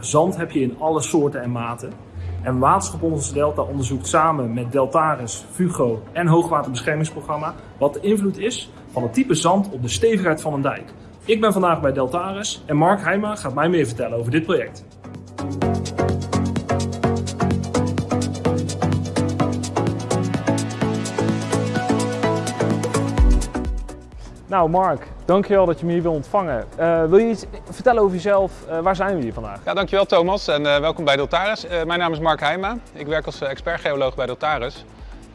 Zand heb je in alle soorten en maten. En Waterschap Onze Delta onderzoekt samen met Deltaris, Fugo en Hoogwaterbeschermingsprogramma wat de invloed is van het type zand op de stevigheid van een dijk. Ik ben vandaag bij Deltaris en Mark Heijma gaat mij meer vertellen over dit project. Nou Mark, dankjewel dat je me hier wil ontvangen. Uh, wil je iets vertellen over jezelf? Uh, waar zijn we hier vandaag? Ja, dankjewel Thomas en uh, welkom bij Deltaris. mijn naam is Mark Heijma. Ik werk als expertgeoloog bij Deltaris.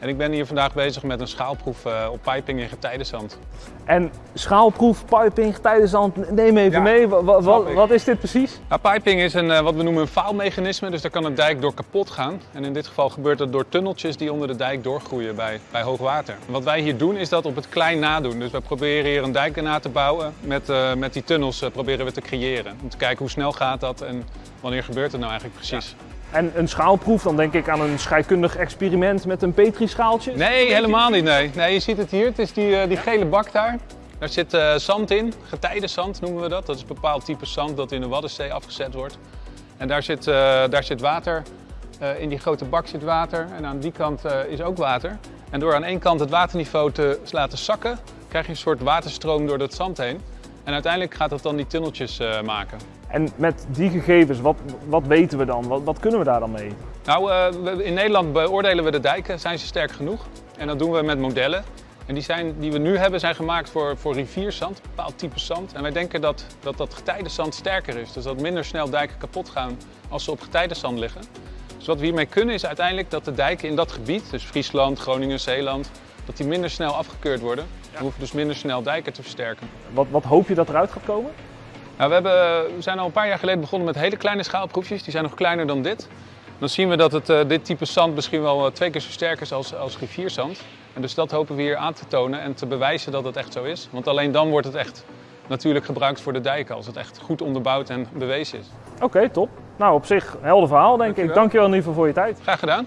En ik ben hier vandaag bezig met een schaalproef uh, op piping in getijdenzand. En schaalproef, piping, getijdenzand, neem even mee. Wat, wat, wat, is dit precies? Nou, piping is een, uh, wat we noemen een faalmechanisme, dus daar kan een dijk door kapot gaan. En in dit geval gebeurt dat door tunneltjes die onder de dijk doorgroeien bij, bij hoogwater. wat wij hier doen is dat op het klein nadoen. Dus we proberen hier een dijk na te bouwen. Met, uh, met die tunnels proberen we te creëren. Om te kijken hoe snel gaat dat en wanneer gebeurt het nou eigenlijk precies. Ja. En een schaalproef, dan denk ik aan een scheikundig experiment met een petrischaaltje? Nee, helemaal niet. Nee. nee, je ziet het hier. Het is die, uh, die gele bak daar. Daar zit uh, zand in, getijdenzand noemen we dat. Dat is een bepaald type zand dat in de Waddenzee afgezet wordt. En daar zit, uh, daar zit water. in die grote bak zit water en aan die kant is ook water. En door aan één kant het waterniveau te laten zakken, krijg je een soort waterstroom door dat zand heen. En uiteindelijk gaat dat dan die tunneltjes maken. En met die gegevens, wat, wat weten we dan? Wat, wat kunnen we daar dan mee? Nou, uh, in Nederland beoordelen we de dijken. Zijn ze sterk genoeg? En dat doen we met modellen. En die, zijn, die we nu hebben zijn gemaakt voor, voor rivierzand, een bepaald type zand. En wij denken dat, dat dat getijdenzand sterker is. Dus dat minder snel dijken kapot gaan als ze op getijdenzand liggen. Dus wat we hiermee kunnen is uiteindelijk dat de dijken in dat gebied, dus Friesland, Groningen, Zeeland, dat die minder snel afgekeurd worden. We hoeven dus minder snel dijken te versterken. Wat, wat hoop je dat eruit gaat komen? Nou, we, hebben, we zijn al een paar jaar geleden begonnen met hele kleine schaalproefjes. Die zijn nog kleiner dan dit. Dan zien we dat het, uh, dit type zand misschien wel uh, twee keer zo sterk is als, als rivierzand. En dus dat hopen we hier aan te tonen en te bewijzen dat het echt zo is. Want alleen dan wordt het echt natuurlijk gebruikt voor de dijken, als het echt goed onderbouwd en bewezen is. Oké, okay, top. Nou, op zich helder verhaal denk Dankjewel. ik. Dankjewel in ieder geval voor je tijd. Graag gedaan.